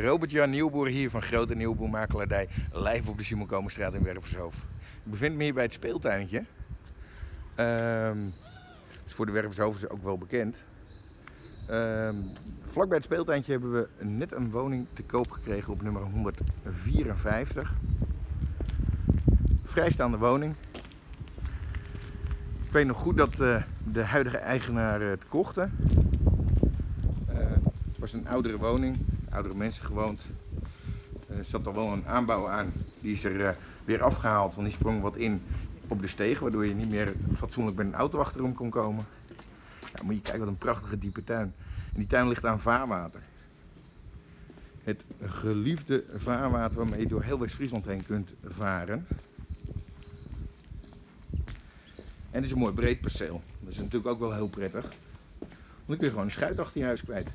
Robert-Jan Nieuwboer hier van Grote Nieuwboer Makelaardij, live op de Simon Komenstraat in Wervershoofd. Ik bevind me hier bij het speeltuintje. Ehm is voor de Wervershoofd ook wel bekend. Ehm vlak bij het speeltuintje hebben we net een woning te koop gekregen op nummer 154. Vrijstaande woning. Ik weet nog goed dat uh, de huidige eigenaar het kochten. Uh, het was een oudere woning, oudere mensen gewoond. Er zat al wel een aanbouw aan, die is er uh, weer afgehaald, want die sprong wat in op de steeg, waardoor je niet meer fatsoenlijk met een auto achterom kon komen. Ja, moet je kijken, wat een prachtige diepe tuin. En die tuin ligt aan vaarwater. Het geliefde vaarwater waarmee je door heel West-Friesland heen kunt varen. En het is een mooi breed perceel. Dat is natuurlijk ook wel heel prettig. Want dan kun je gewoon een schuit achter je huis kwijt.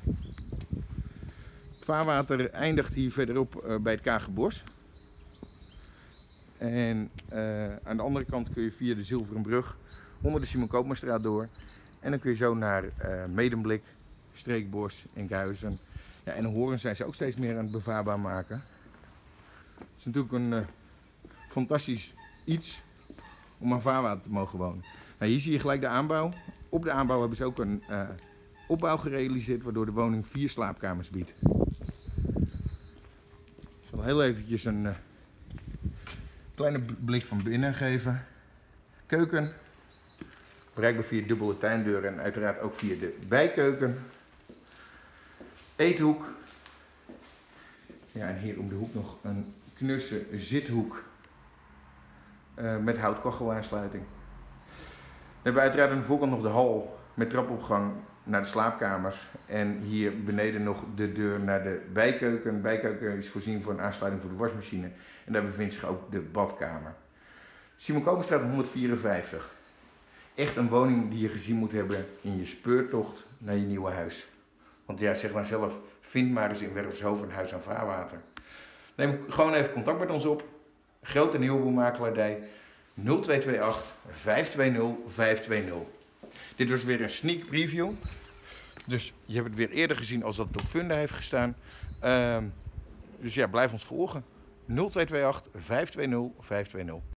Vaarwater eindigt hier verderop uh, bij het Kagenbos. En uh, aan de andere kant kun je via de Zilveren Brug onder de Simon Koopmanstraat door. En dan kun je zo naar uh, Medemblik, Streekbos en. Ja, en Horen zijn ze ook steeds meer aan het bevaarbaar maken. Het is natuurlijk een fantastisch iets om aan vaarwater te mogen wonen. Nou, hier zie je gelijk de aanbouw. Op de aanbouw hebben ze ook een opbouw gerealiseerd waardoor de woning vier slaapkamers biedt. Heel eventjes een uh, kleine blik van binnen geven. Keuken, bereikbaar via dubbele tuindeuren en uiteraard ook via de bijkeuken. Eethoek. Ja, en hier om de hoek nog een knusse zithoek uh, met houtkogelaansluiting. We hebben uiteraard aan de voorkant nog de hal met trapopgang naar de slaapkamers. En hier beneden nog de deur naar de bijkeuken. De bijkeuken is voorzien voor een aansluiting voor de wasmachine. En daar bevindt zich ook de badkamer. Simon Koperstraat 154. Echt een woning die je gezien moet hebben in je speurtocht naar je nieuwe huis. Want ja, zeg maar zelf, vind maar eens in Wervershoofd een huis aan vaarwater. Neem gewoon even contact met ons op. Grote Nieuwboermakelaardij 0228 520 520. Dit was weer een sneak preview. Dus je hebt het weer eerder gezien als dat op Funda heeft gestaan. Uh, dus ja, blijf ons volgen. 0228 520 520.